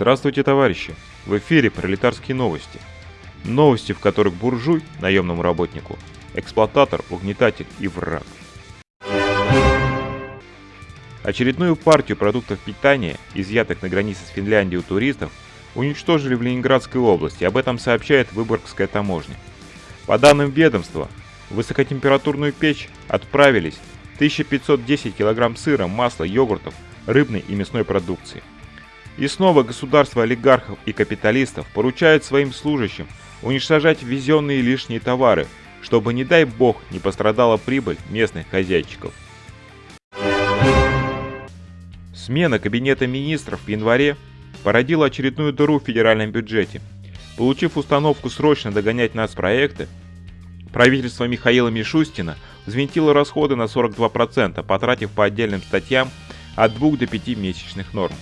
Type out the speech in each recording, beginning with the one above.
Здравствуйте, товарищи! В эфире пролетарские новости. Новости, в которых буржуй, наемному работнику, эксплуататор, угнетатель и враг. Очередную партию продуктов питания, изъятых на границе с Финляндией у туристов, уничтожили в Ленинградской области, об этом сообщает Выборгская таможня. По данным ведомства, в высокотемпературную печь отправились 1510 кг сыра, масла, йогуртов, рыбной и мясной продукции. И снова государство олигархов и капиталистов поручает своим служащим уничтожать ввезенные лишние товары, чтобы, не дай бог, не пострадала прибыль местных хозяйчиков. Смена Кабинета министров в январе породила очередную дыру в федеральном бюджете. Получив установку срочно догонять нас проекты, правительство Михаила Мишустина взвинтило расходы на 42%, потратив по отдельным статьям от 2 до 5 месячных норм.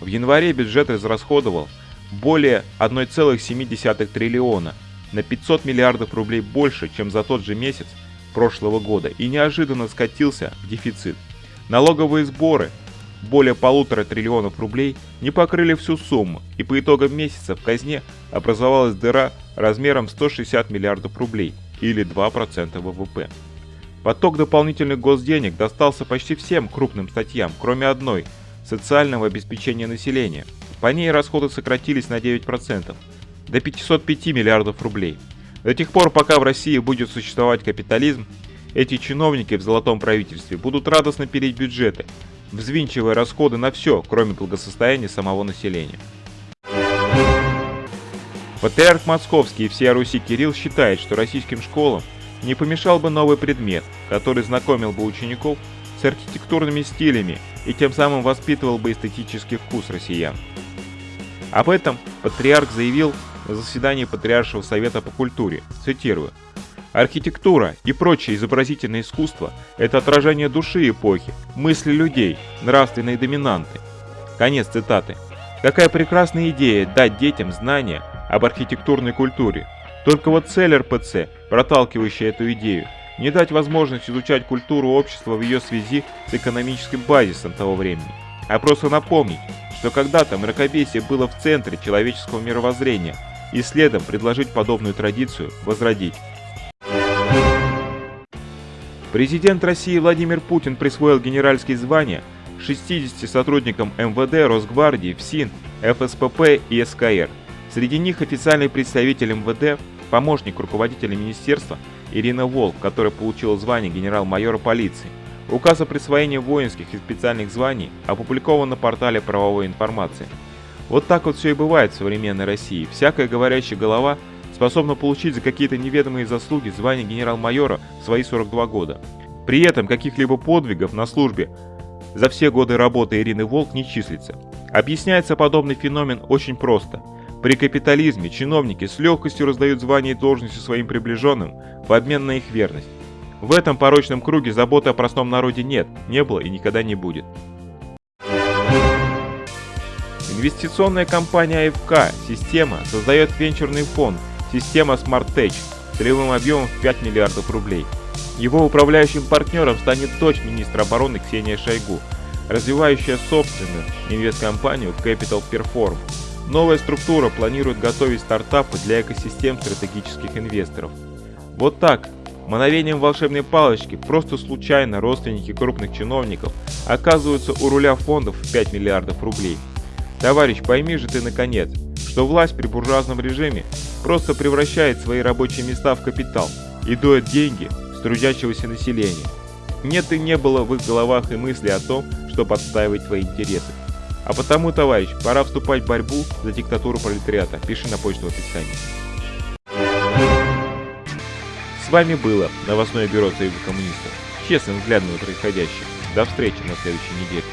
В январе бюджет израсходовал более 1,7 триллиона, на 500 миллиардов рублей больше, чем за тот же месяц прошлого года и неожиданно скатился в дефицит. Налоговые сборы более полутора триллионов рублей не покрыли всю сумму, и по итогам месяца в казне образовалась дыра размером 160 миллиардов рублей, или 2% ВВП. Поток дополнительных госденег достался почти всем крупным статьям, кроме одной – социального обеспечения населения. По ней расходы сократились на 9%, до 505 миллиардов рублей. До тех пор, пока в России будет существовать капитализм, эти чиновники в золотом правительстве будут радостно пилить бюджеты, взвинчивая расходы на все, кроме благосостояния самого населения. Патриарх Московский и всея Руси Кирилл считает, что российским школам не помешал бы новый предмет, который знакомил бы учеников с архитектурными стилями и тем самым воспитывал бы эстетический вкус россиян. Об этом патриарх заявил на заседании Патриаршего совета по культуре, цитирую, Архитектура и прочее изобразительное искусство – это отражение души эпохи, мысли людей, нравственной доминанты. Конец цитаты. Какая прекрасная идея дать детям знания об архитектурной культуре. Только вот цель РПЦ, проталкивающая эту идею, не дать возможность изучать культуру общества в ее связи с экономическим базисом того времени, а просто напомнить, что когда-то мракобесие было в центре человеческого мировоззрения и следом предложить подобную традицию возродить. Президент России Владимир Путин присвоил генеральские звания 60 сотрудникам МВД, Росгвардии, ФСИН, ФСПП и СКР. Среди них официальный представитель МВД, помощник руководителя министерства Ирина Волк, которая получила звание генерал-майора полиции. Указ о присвоении воинских и специальных званий опубликован на портале правовой информации. Вот так вот все и бывает в современной России. Всякая говорящая голова – способна получить за какие-то неведомые заслуги звание генерал-майора в свои 42 года. При этом каких-либо подвигов на службе за все годы работы Ирины Волк не числится. Объясняется подобный феномен очень просто. При капитализме чиновники с легкостью раздают звания и должности своим приближенным в обмен на их верность. В этом порочном круге заботы о простом народе нет, не было и никогда не будет. Инвестиционная компания АФК «Система» создает венчурный фонд Система SmartTech с целевым объемом в 5 миллиардов рублей. Его управляющим партнером станет дочь министра обороны Ксения Шойгу, развивающая собственную инвесткомпанию Capital Perform. Новая структура планирует готовить стартапы для экосистем стратегических инвесторов. Вот так, мановением волшебной палочки, просто случайно родственники крупных чиновников оказываются у руля фондов в 5 миллиардов рублей. Товарищ, пойми же ты наконец, что власть при буржуазном режиме просто превращает свои рабочие места в капитал и доет деньги с трудящегося населения. Нет и не было в их головах и мысли о том, что подстаивать твои интересы. А потому, товарищ, пора вступать в борьбу за диктатуру пролетариата. Пиши на почту в описании. С вами было новостное бюро Союза коммунистов. Честным взглядом на происходящее. До встречи на следующей неделе.